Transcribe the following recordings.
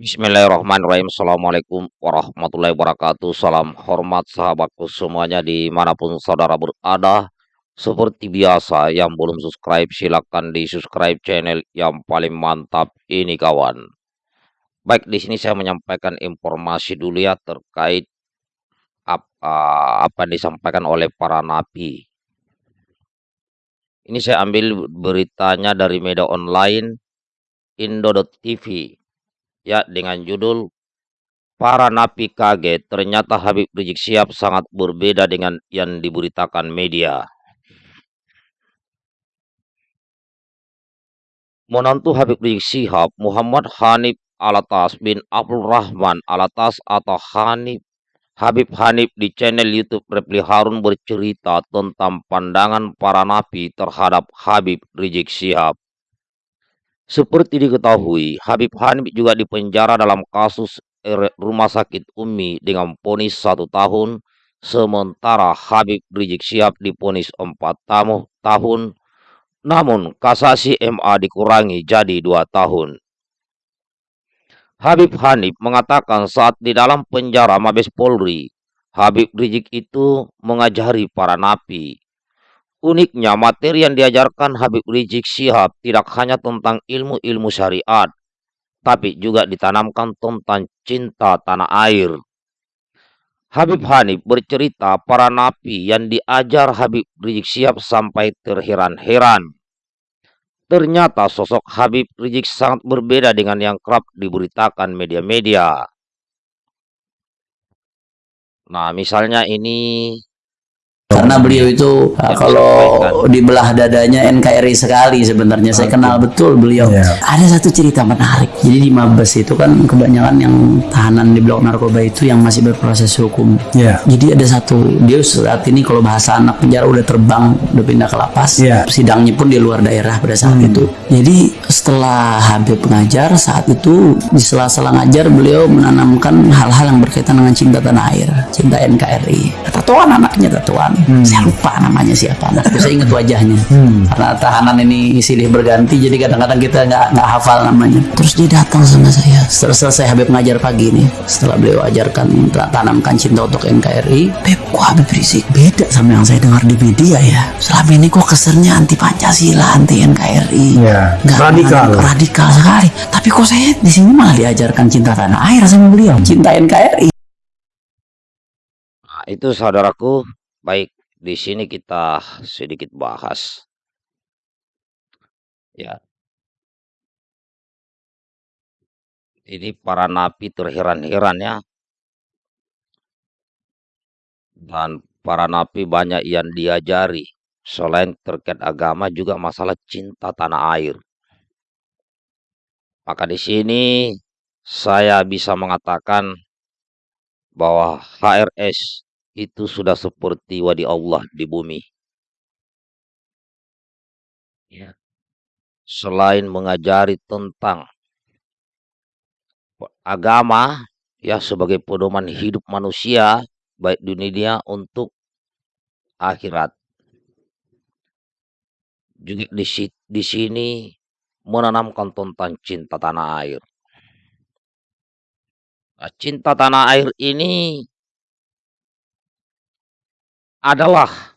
Bismillahirrahmanirrahim. Assalamualaikum warahmatullahi wabarakatuh. Salam hormat sahabatku semuanya di mana pun saudara berada. Seperti biasa, yang belum subscribe silahkan di subscribe channel yang paling mantap ini kawan. Baik, di sini saya menyampaikan informasi dulu ya terkait apa, apa yang disampaikan oleh para nabi. Ini saya ambil beritanya dari media online Indo.tv ya dengan judul Para Napi Kaget Ternyata Habib Rizik Sihab sangat berbeda dengan yang diberitakan media. Menantu Habib Rizik Sihab Muhammad Hanif Alatas bin Abdul Rahman Alatas atau Hanif Habib Hanif di channel YouTube Repli Harun bercerita tentang pandangan para napi terhadap Habib Rizik Sihab. Seperti diketahui, Habib Hanif juga dipenjara dalam kasus rumah sakit Umi dengan ponis satu tahun, sementara Habib Rizik Sihab diponis empat tahun, namun kasasi MA dikurangi jadi dua tahun. Habib Hanif mengatakan saat di dalam penjara Mabes Polri, Habib Rizik itu mengajari para napi Uniknya, materi yang diajarkan Habib Rizik Syihab tidak hanya tentang ilmu-ilmu syariat, tapi juga ditanamkan tentang cinta tanah air. Habib Hanif bercerita para napi yang diajar Habib Rizik Syihab sampai terheran-heran. Ternyata sosok Habib Rizik sangat berbeda dengan yang kerap diberitakan media-media. Nah, misalnya ini karena beliau itu uh, kalau dibelah dadanya NKRI sekali sebenarnya saya kenal betul beliau yeah. ada satu cerita menarik jadi di Mabes itu kan kebanyakan yang tahanan di blok narkoba itu yang masih berproses hukum yeah. jadi ada satu dia saat ini kalau bahasa anak penjara udah terbang udah pindah ke lapas yeah. sidangnya pun di luar daerah pada saat hmm. itu jadi setelah Habib pengajar saat itu di sela-sela ngajar beliau menanamkan hal-hal yang berkaitan dengan cinta tanah air cinta NKRI tatuan anaknya tatuan hmm. saya lupa namanya siapa nah, saya ingat wajahnya. Hmm. karena tahanan ini silih berganti jadi kadang-kadang kita nggak nggak hafal namanya. Terus dia datang sama saya. Setelah selesai Habib ngajar pagi nih setelah beliau ajarkan tanamkan cinta untuk NKRI Beb kok Habib Rizik beda sama yang saya dengar di media ya. Selama ini kok kesernya anti Pancasila anti NKRI ya, radikal radikal sekali tapi kok saya di sini malah diajarkan cinta tanah air sama beliau cinta NKRI Nah, itu saudaraku Baik, di sini kita sedikit bahas. Ya. Ini para napi terheran-heran ya. Dan para napi banyak yang diajari. Selain terkait agama juga masalah cinta tanah air. Maka di sini saya bisa mengatakan bahwa HRS itu sudah seperti wadi Allah di bumi. Ya. Selain mengajari tentang agama ya sebagai pedoman hidup manusia baik dunia untuk akhirat. Juga di, di sini menanamkan tentang cinta tanah air. Nah, cinta tanah air ini adalah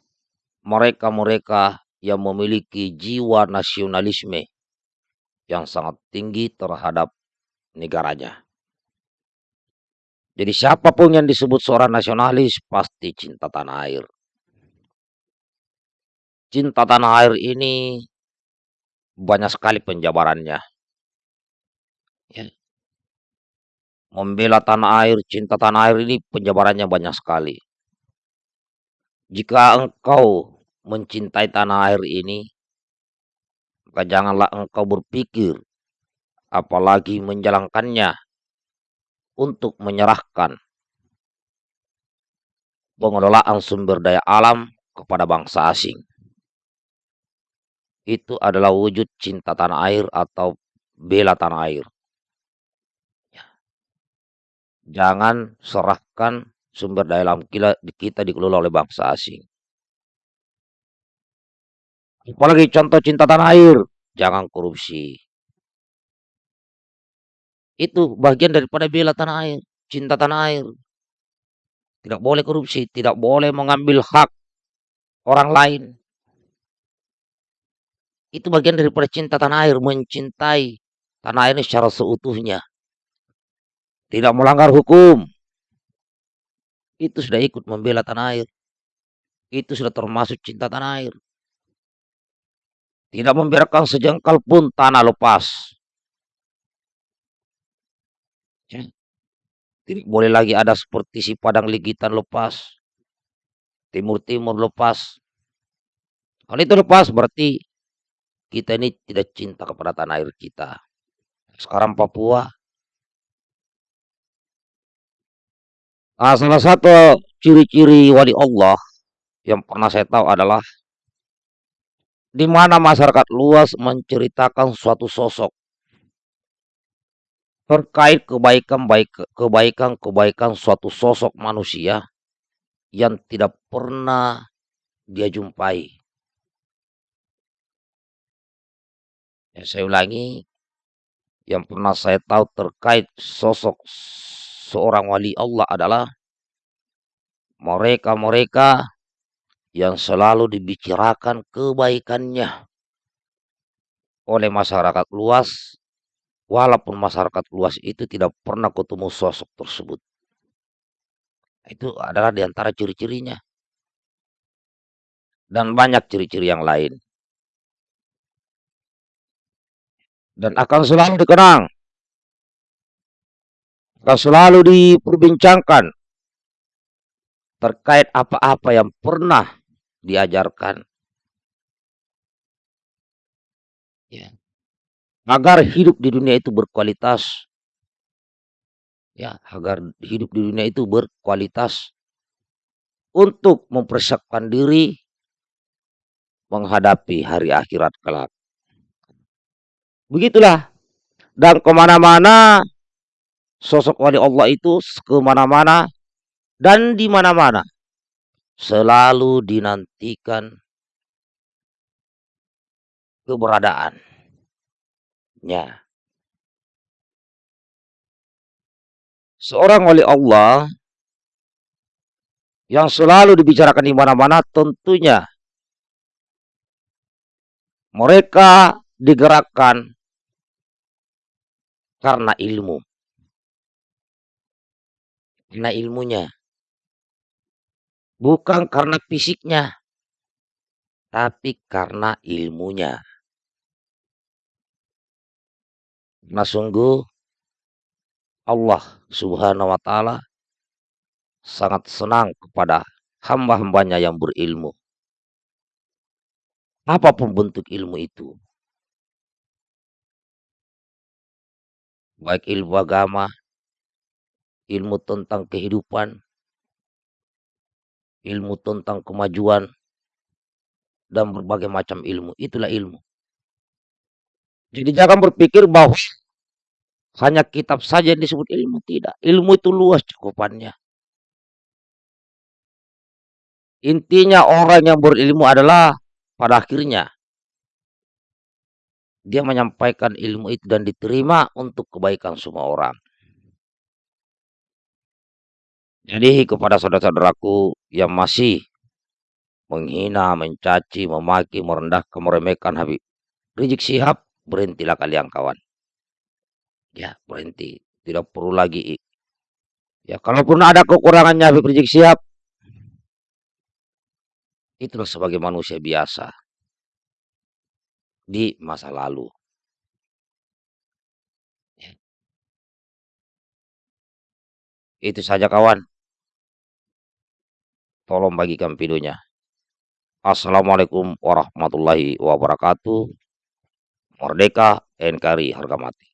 mereka-mereka yang memiliki jiwa nasionalisme yang sangat tinggi terhadap negaranya. Jadi siapa pun yang disebut seorang nasionalis pasti cinta tanah air. Cinta tanah air ini banyak sekali penjabarannya. Ya. Membela tanah air, cinta tanah air ini penjabarannya banyak sekali. Jika engkau mencintai tanah air ini, maka janganlah engkau berpikir, apalagi menjalankannya untuk menyerahkan pengelolaan sumber daya alam kepada bangsa asing. Itu adalah wujud cinta tanah air atau bela tanah air. Ya. Jangan serahkan sumber daya alam kita, kita dikelola oleh bangsa asing. Apalagi contoh cinta tanah air, jangan korupsi. Itu bagian daripada bela tanah air, cinta tanah air. Tidak boleh korupsi, tidak boleh mengambil hak orang lain. Itu bagian daripada cinta tanah air, mencintai tanah air secara seutuhnya. Tidak melanggar hukum. Itu sudah ikut membela tanah air. Itu sudah termasuk cinta tanah air. Tidak membiarkan sejengkal pun tanah lepas. Ya. Tidak boleh lagi ada seperti si padang ligitan lepas. Timur-timur lepas. Kalau itu lepas berarti kita ini tidak cinta kepada tanah air kita. Sekarang Papua. Nah, salah satu ciri-ciri wali Allah yang pernah saya tahu adalah di mana masyarakat luas menceritakan suatu sosok terkait kebaikan baik kebaikan kebaikan suatu sosok manusia yang tidak pernah dia jumpai. Ya, saya ulangi, yang pernah saya tahu terkait sosok seorang wali Allah adalah mereka-mereka yang selalu dibicarakan kebaikannya oleh masyarakat luas, walaupun masyarakat luas itu tidak pernah ketemu sosok tersebut. Itu adalah di antara ciri-cirinya. Dan banyak ciri-ciri yang lain. Dan akan selalu dikenang. Akan selalu diperbincangkan terkait apa-apa yang pernah diajarkan. Ya. Agar hidup di dunia itu berkualitas. Ya, agar hidup di dunia itu berkualitas untuk mempersiapkan diri menghadapi hari akhirat kelak. Begitulah. Dan ke mana-mana sosok wali Allah itu ke mana-mana dan di mana-mana selalu dinantikan keberadaannya. Seorang wali Allah yang selalu dibicarakan di mana-mana tentunya mereka digerakkan karena ilmu. Karena ilmunya. Bukan karena fisiknya, tapi karena ilmunya. Nah sungguh Allah subhanahu wa ta'ala sangat senang kepada hamba-hambanya yang berilmu. Apa pun bentuk ilmu itu. Baik ilmu agama, ilmu tentang kehidupan, ilmu tentang kemajuan, dan berbagai macam ilmu. Itulah ilmu. Jadi jangan berpikir bahwa hanya kitab saja yang disebut ilmu. Tidak. Ilmu itu luas cakupannya. Intinya orang yang berilmu adalah pada akhirnya dia menyampaikan ilmu itu dan diterima untuk kebaikan semua orang. Jadi kepada saudara-saudaraku yang masih menghina, mencaci, memaki, merendahkan, meremehkan Habib Rizik Sihab, berhentilah kalian kawan. Ya, berhenti. Tidak perlu lagi. Ya, kalaupun ada kekurangannya Habib Rizik Sihab, itulah sebagai manusia biasa di masa lalu. Ya. Itu saja kawan. Tolong bagikan videonya. Assalamualaikum warahmatullahi wabarakatuh. Merdeka NKRI harga mati.